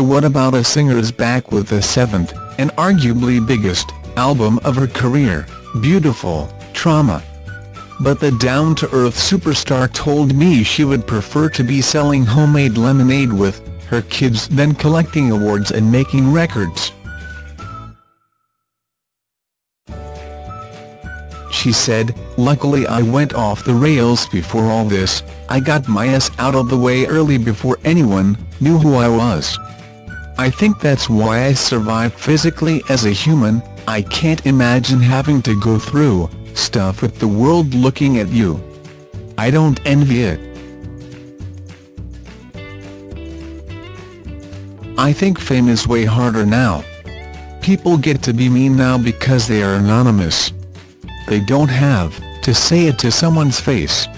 what about a singer is back with the seventh, and arguably biggest, album of her career, Beautiful, Trauma. But the down-to-earth superstar told me she would prefer to be selling homemade lemonade with her kids than collecting awards and making records. She said, luckily I went off the rails before all this, I got my ass out of the way early before anyone knew who I was. I think that's why I survived physically as a human, I can't imagine having to go through stuff with the world looking at you. I don't envy it. I think fame is way harder now. People get to be mean now because they are anonymous. They don't have to say it to someone's face.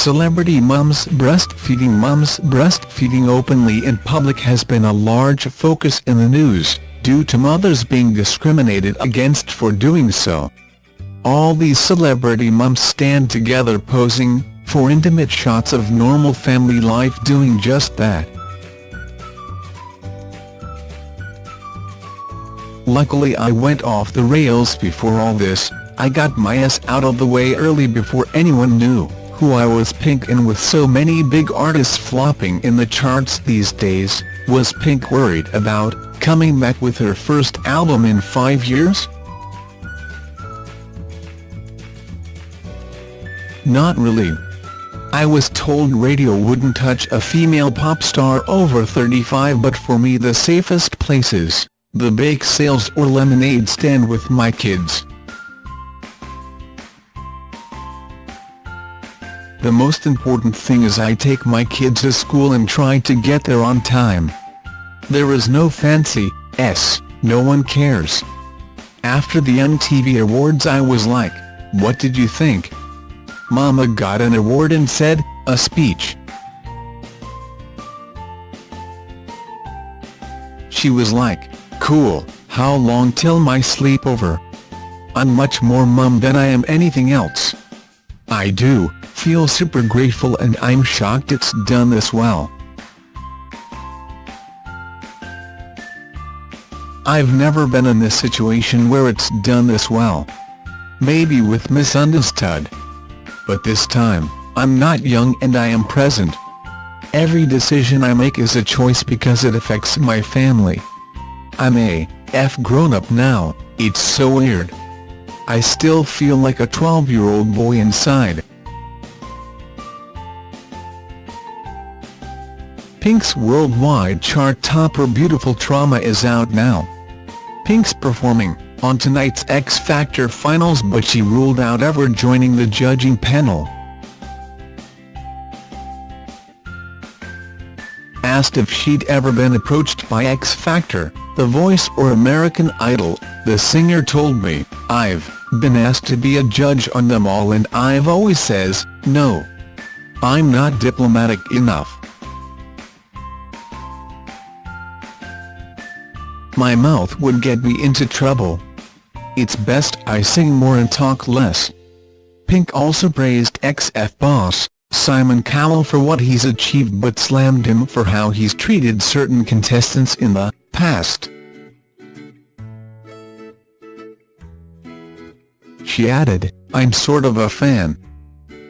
Celebrity mums breastfeeding Mums breastfeeding openly in public has been a large focus in the news, due to mothers being discriminated against for doing so. All these celebrity mums stand together posing for intimate shots of normal family life doing just that. Luckily I went off the rails before all this, I got my ass out of the way early before anyone knew who I was Pink and with so many big artists flopping in the charts these days, was Pink worried about coming back with her first album in five years? Not really. I was told radio wouldn't touch a female pop star over 35 but for me the safest places the bake sales or lemonade stand with my kids. The most important thing is I take my kids to school and try to get there on time. There is no fancy, s, no one cares. After the MTV Awards I was like, what did you think? Mama got an award and said, a speech. She was like, Cool, how long till my sleepover? I'm much more mum than I am anything else. I do, feel super grateful and I'm shocked it's done this well. I've never been in this situation where it's done this well. Maybe with Missundaztood. But this time, I'm not young and I am present. Every decision I make is a choice because it affects my family. I'm a F grown-up now, it's so weird. I still feel like a 12-year-old boy inside. Pink's worldwide chart topper Beautiful Trauma is out now. Pink's performing on tonight's X Factor finals but she ruled out ever joining the judging panel. Asked if she'd ever been approached by X Factor, The Voice or American Idol, the singer told me, I've been asked to be a judge on them all and I've always says, no. I'm not diplomatic enough. My mouth would get me into trouble. It's best I sing more and talk less. Pink also praised XF boss, Simon Cowell for what he's achieved but slammed him for how he's treated certain contestants in the past. She added, I'm sort of a fan.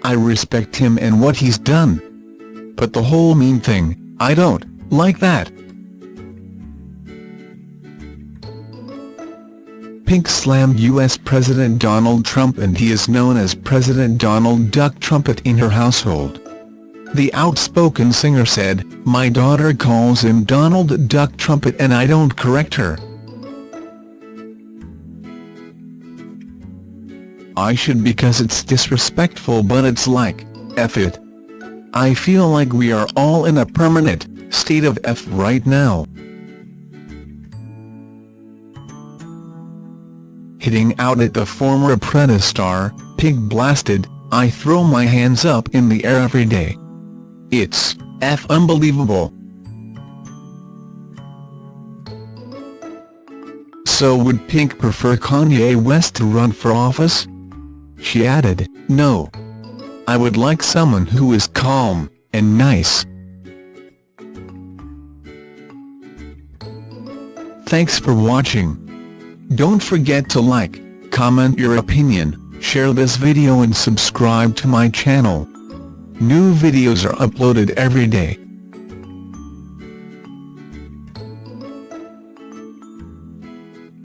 I respect him and what he's done. But the whole mean thing, I don't like that. Pink slammed U.S. President Donald Trump and he is known as President Donald Duck Trumpet in her household. The outspoken singer said, My daughter calls him Donald Duck Trumpet and I don't correct her. I should because it's disrespectful but it's like, F it. I feel like we are all in a permanent state of F right now. Hitting out at the former Apprentice star, Pink blasted, I throw my hands up in the air every day. It's F unbelievable. So would Pink prefer Kanye West to run for office? She added, no. I would like someone who is calm, and nice. Thanks for watching. Don't forget to like, comment your opinion, share this video and subscribe to my channel. New videos are uploaded every day.